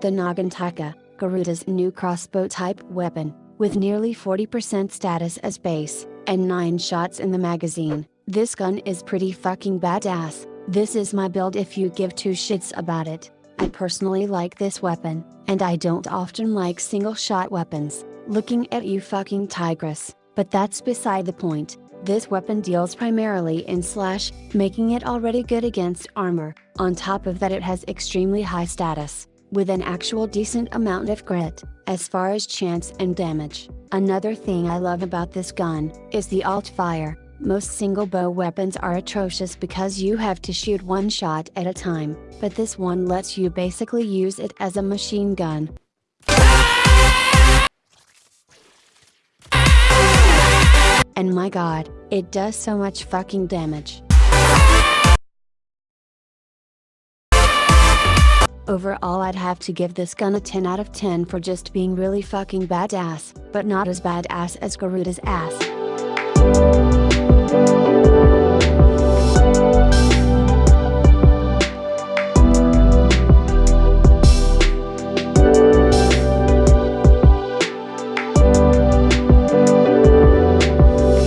The Nagantaka, Garuda's new crossbow type weapon, with nearly 40% status as base, and 9 shots in the magazine, this gun is pretty fucking badass, this is my build if you give two shits about it. I personally like this weapon, and I don't often like single shot weapons, looking at you fucking Tigris, but that's beside the point. This weapon deals primarily in slash, making it already good against armor, on top of that it has extremely high status, with an actual decent amount of crit, as far as chance and damage. Another thing I love about this gun, is the alt fire, most single bow weapons are atrocious because you have to shoot one shot at a time, but this one lets you basically use it as a machine gun. And my god, it does so much fucking damage. Overall I'd have to give this gun a 10 out of 10 for just being really fucking badass, but not as badass as Garuda's ass.